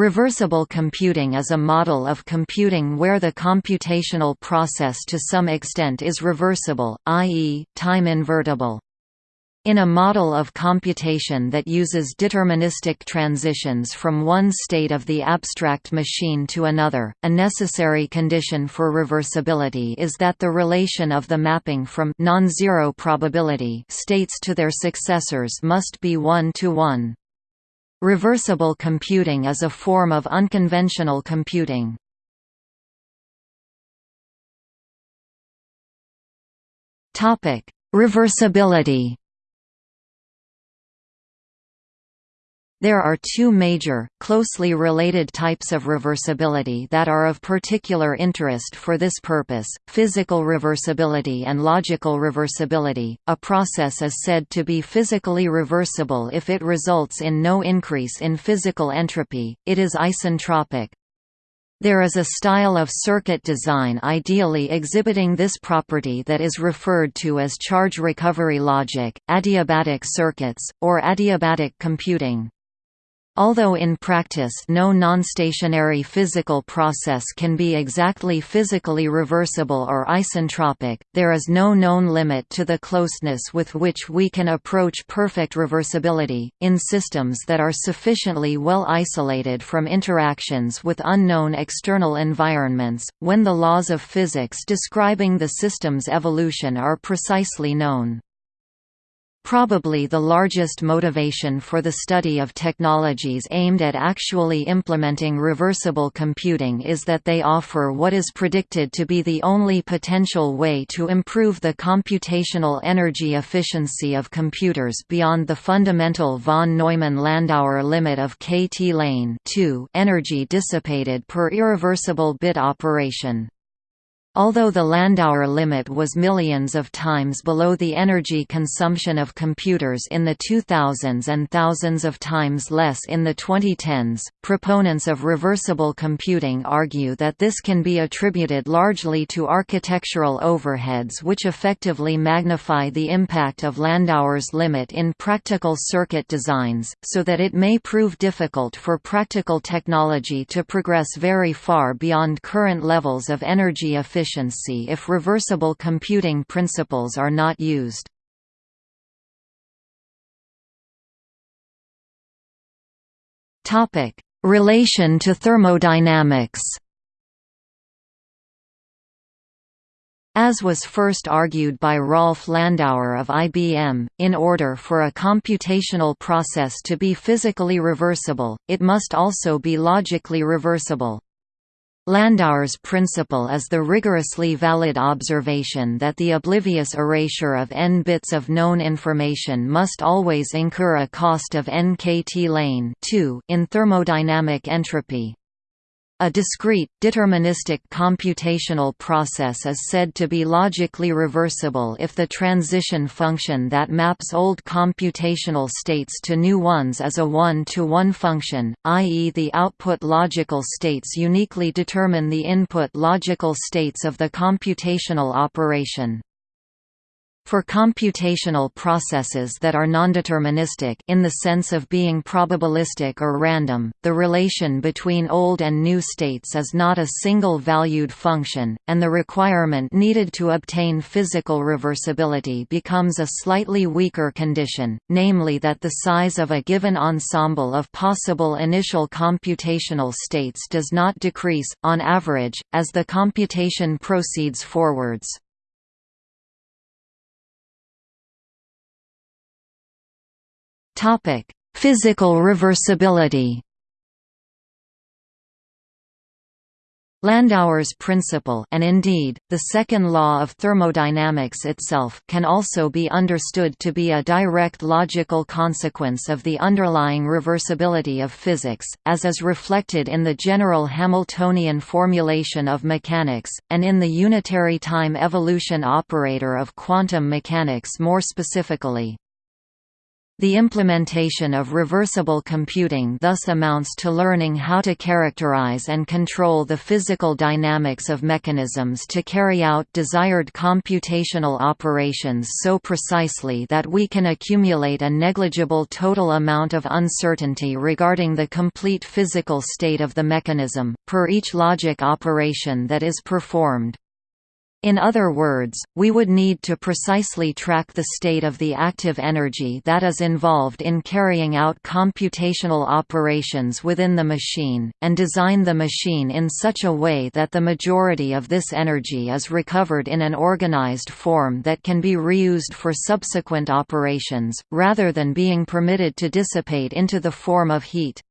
Reversible computing is a model of computing where the computational process to some extent is reversible, i.e., time-invertible. In a model of computation that uses deterministic transitions from one state of the abstract machine to another, a necessary condition for reversibility is that the relation of the mapping from non-zero probability states to their successors must be one-to-one. -one. Reversible computing is a form of unconventional computing. Reversibility There are two major, closely related types of reversibility that are of particular interest for this purpose, physical reversibility and logical reversibility. A process is said to be physically reversible if it results in no increase in physical entropy, it is isentropic. There is a style of circuit design ideally exhibiting this property that is referred to as charge recovery logic, adiabatic circuits, or adiabatic computing. Although in practice no non-stationary physical process can be exactly physically reversible or isentropic, there is no known limit to the closeness with which we can approach perfect reversibility, in systems that are sufficiently well isolated from interactions with unknown external environments, when the laws of physics describing the system's evolution are precisely known. Probably the largest motivation for the study of technologies aimed at actually implementing reversible computing is that they offer what is predicted to be the only potential way to improve the computational energy efficiency of computers beyond the fundamental von Neumann-Landauer limit of kT-lane energy dissipated per irreversible bit operation. Although the Landauer limit was millions of times below the energy consumption of computers in the 2000s and thousands of times less in the 2010s, proponents of reversible computing argue that this can be attributed largely to architectural overheads which effectively magnify the impact of Landauer's limit in practical circuit designs, so that it may prove difficult for practical technology to progress very far beyond current levels of energy efficiency efficiency if reversible computing principles are not used. Relation to thermodynamics As was first argued by Rolf Landauer of IBM, in order for a computational process to be physically reversible, it must also be logically reversible. Landauer's principle is the rigorously valid observation that the oblivious erasure of n bits of known information must always incur a cost of nkt kT lane in thermodynamic entropy. A discrete, deterministic computational process is said to be logically reversible if the transition function that maps old computational states to new ones is a one-to-one -one function, i.e. the output logical states uniquely determine the input logical states of the computational operation. For computational processes that are nondeterministic in the sense of being probabilistic or random, the relation between old and new states is not a single-valued function, and the requirement needed to obtain physical reversibility becomes a slightly weaker condition, namely that the size of a given ensemble of possible initial computational states does not decrease, on average, as the computation proceeds forwards. Topic: Physical reversibility. Landauer's principle and indeed, the second law of thermodynamics itself can also be understood to be a direct logical consequence of the underlying reversibility of physics, as is reflected in the general Hamiltonian formulation of mechanics, and in the unitary time evolution operator of quantum mechanics more specifically. The implementation of reversible computing thus amounts to learning how to characterize and control the physical dynamics of mechanisms to carry out desired computational operations so precisely that we can accumulate a negligible total amount of uncertainty regarding the complete physical state of the mechanism, per each logic operation that is performed. In other words, we would need to precisely track the state of the active energy that is involved in carrying out computational operations within the machine, and design the machine in such a way that the majority of this energy is recovered in an organized form that can be reused for subsequent operations, rather than being permitted to dissipate into the form of heat.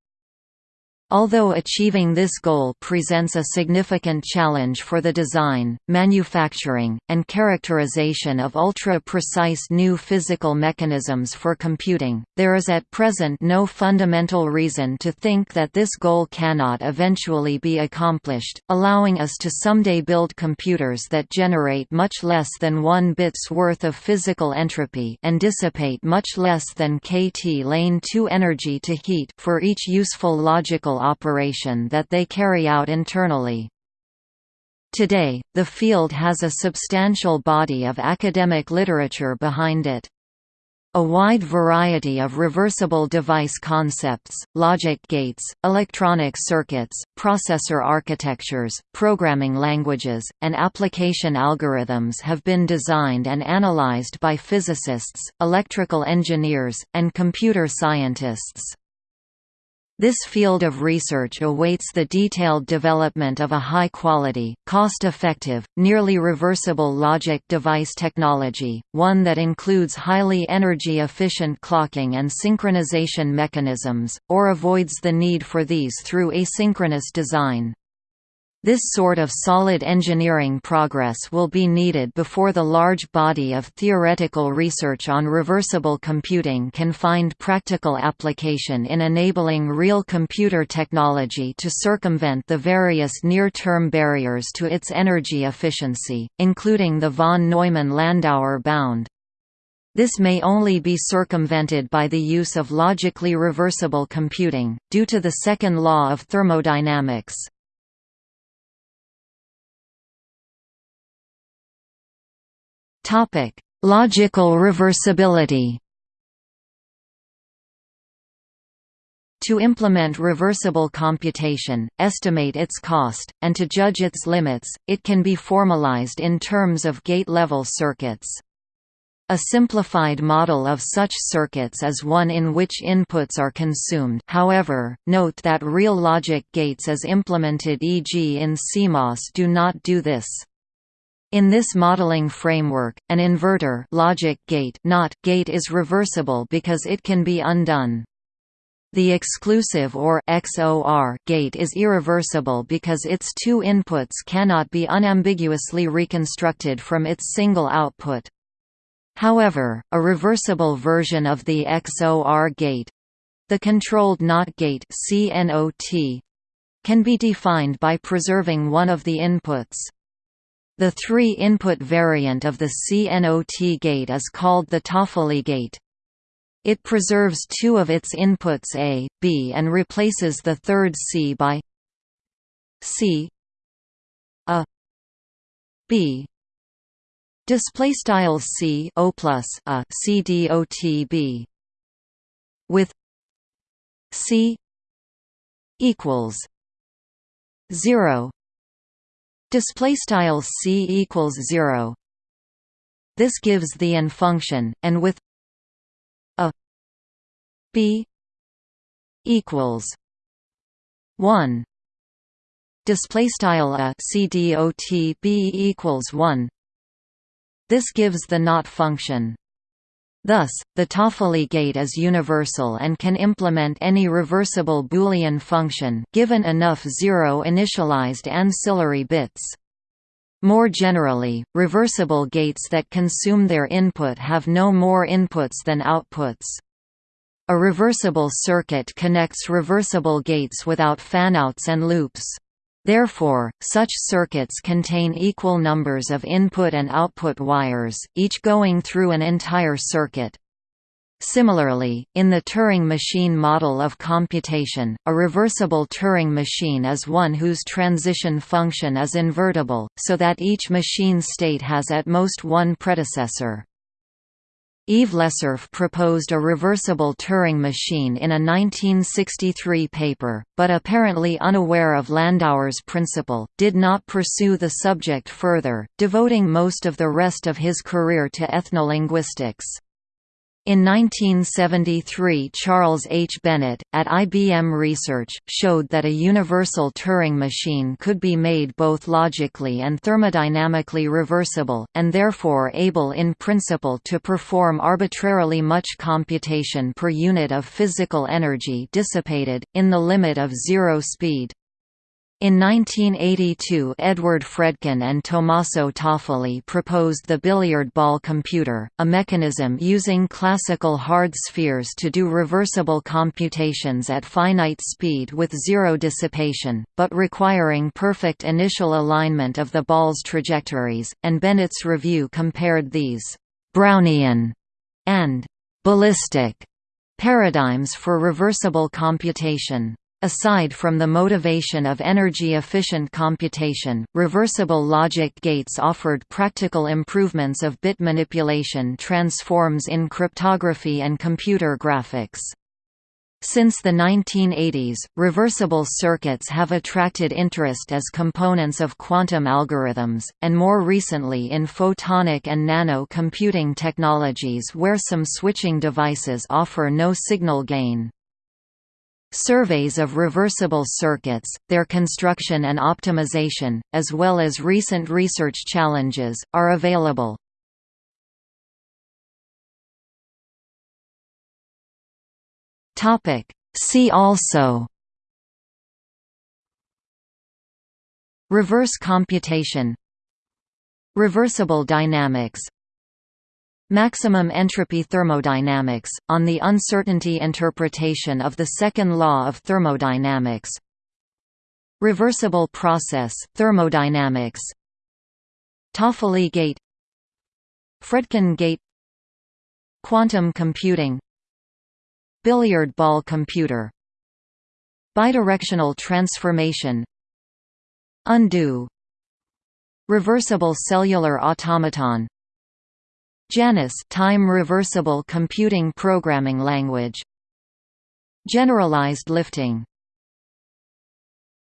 Although achieving this goal presents a significant challenge for the design, manufacturing, and characterization of ultra-precise new physical mechanisms for computing, there is at present no fundamental reason to think that this goal cannot eventually be accomplished, allowing us to someday build computers that generate much less than one bit's worth of physical entropy and dissipate much less than kT lane 2 energy to heat for each useful logical operation that they carry out internally. Today, the field has a substantial body of academic literature behind it. A wide variety of reversible device concepts, logic gates, electronic circuits, processor architectures, programming languages, and application algorithms have been designed and analyzed by physicists, electrical engineers, and computer scientists. This field of research awaits the detailed development of a high-quality, cost-effective, nearly reversible logic device technology, one that includes highly energy-efficient clocking and synchronization mechanisms, or avoids the need for these through asynchronous design. This sort of solid engineering progress will be needed before the large body of theoretical research on reversible computing can find practical application in enabling real computer technology to circumvent the various near-term barriers to its energy efficiency, including the von Neumann-Landauer bound. This may only be circumvented by the use of logically reversible computing, due to the second law of thermodynamics. Topic: Logical reversibility. To implement reversible computation, estimate its cost, and to judge its limits, it can be formalized in terms of gate-level circuits. A simplified model of such circuits is one in which inputs are consumed however, note that real logic gates as implemented e.g. in CMOS do not do this. In this modeling framework, an inverter logic gate not gate is reversible because it can be undone. The exclusive or XOR gate is irreversible because its two inputs cannot be unambiguously reconstructed from its single output. However, a reversible version of the XOR gate the controlled NOT gate can be defined by preserving one of the inputs. The three-input variant of the CNOT gate is called the Toffoli gate. It preserves two of its inputs A, B and replaces the third C by C A B. Display style C O plus a C D O T B. With C equals 0 display style c equals 0 this gives the AND function and with a b equals 1 display style a c dot b equals 1 this gives the not function Thus, the Toffoli gate is universal and can implement any reversible Boolean function given enough zero initialized ancillary bits. More generally, reversible gates that consume their input have no more inputs than outputs. A reversible circuit connects reversible gates without fanouts and loops. Therefore, such circuits contain equal numbers of input and output wires, each going through an entire circuit. Similarly, in the Turing machine model of computation, a reversible Turing machine is one whose transition function is invertible, so that each machine state has at most one predecessor. Yves Lecerf proposed a reversible Turing machine in a 1963 paper, but apparently unaware of Landauer's principle, did not pursue the subject further, devoting most of the rest of his career to ethnolinguistics. In 1973 Charles H. Bennett, at IBM Research, showed that a universal Turing machine could be made both logically and thermodynamically reversible, and therefore able in principle to perform arbitrarily much computation per unit of physical energy dissipated, in the limit of zero speed. In 1982 Edward Fredkin and Tommaso Toffoli proposed the billiard ball computer, a mechanism using classical hard spheres to do reversible computations at finite speed with zero dissipation, but requiring perfect initial alignment of the ball's trajectories, and Bennett's review compared these «Brownian» and «ballistic» paradigms for reversible computation. Aside from the motivation of energy-efficient computation, reversible logic gates offered practical improvements of bit manipulation transforms in cryptography and computer graphics. Since the 1980s, reversible circuits have attracted interest as components of quantum algorithms, and more recently in photonic and nano computing technologies where some switching devices offer no signal gain. Surveys of reversible circuits, their construction and optimization, as well as recent research challenges, are available. See also Reverse computation Reversible dynamics Maximum entropy thermodynamics, on the uncertainty interpretation of the second law of thermodynamics. Reversible process, thermodynamics. Toffoli gate. Fredkin gate. Quantum computing. Billiard ball computer. Bidirectional transformation. Undo. Reversible cellular automaton Janus time reversible computing programming language. Generalized lifting